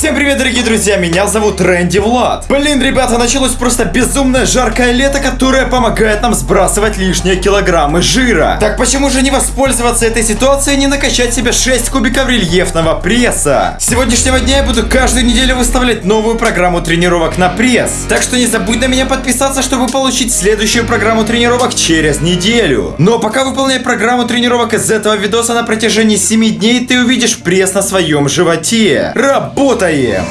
Всем привет, дорогие друзья, меня зовут Рэнди Влад. Блин, ребята, началось просто безумное жаркое лето, которое помогает нам сбрасывать лишние килограммы жира. Так почему же не воспользоваться этой ситуацией и не накачать себе 6 кубиков рельефного пресса? С сегодняшнего дня я буду каждую неделю выставлять новую программу тренировок на пресс. Так что не забудь на меня подписаться, чтобы получить следующую программу тренировок через неделю. Но пока выполняй программу тренировок из этого видоса на протяжении 7 дней, ты увидишь пресс на своем животе. Работаем!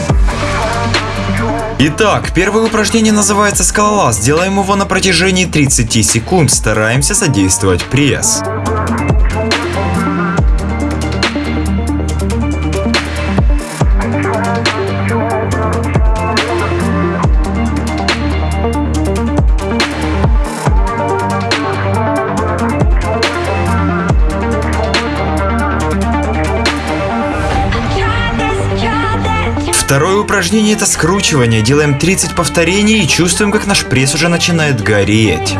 Итак, первое упражнение называется скалолаз. Делаем его на протяжении 30 секунд. Стараемся задействовать пресс. Второе упражнение это скручивание. Делаем 30 повторений и чувствуем, как наш пресс уже начинает гореть.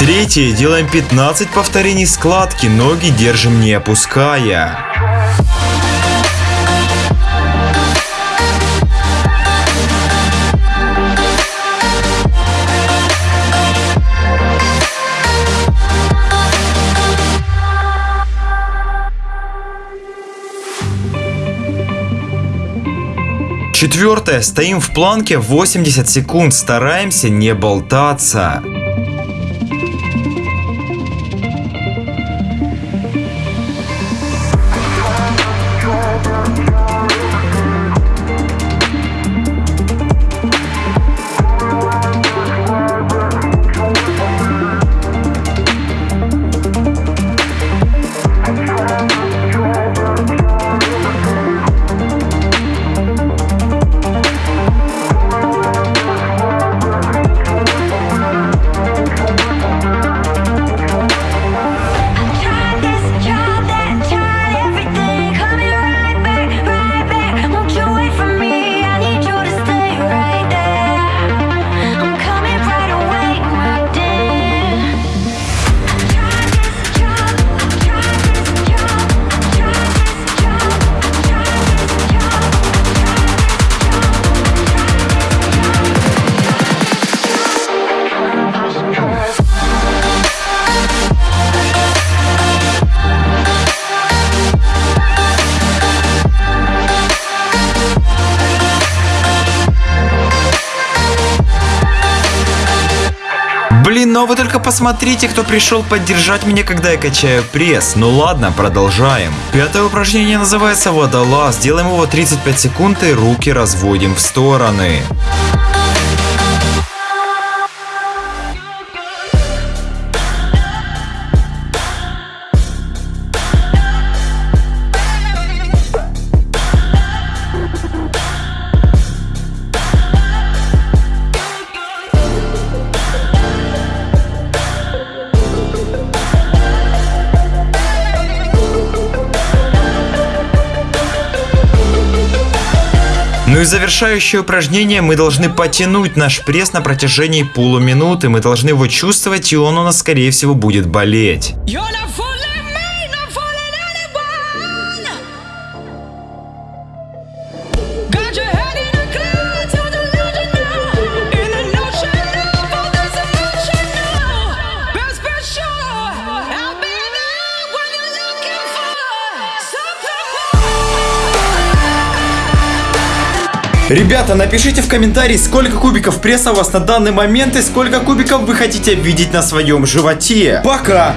Третье. Делаем 15 повторений складки. Ноги держим не опуская. Четвертое. Стоим в планке 80 секунд. Стараемся не болтаться. Блин, ну а вы только посмотрите, кто пришел поддержать меня, когда я качаю пресс. Ну ладно, продолжаем. Пятое упражнение называется водолаз. Делаем его 35 секунд и руки разводим в стороны. И завершающее упражнение мы должны потянуть наш пресс на протяжении полуминуты. Мы должны его чувствовать, и он у нас скорее всего будет болеть. Ребята, напишите в комментарии, сколько кубиков пресса у вас на данный момент и сколько кубиков вы хотите видеть на своем животе. Пока!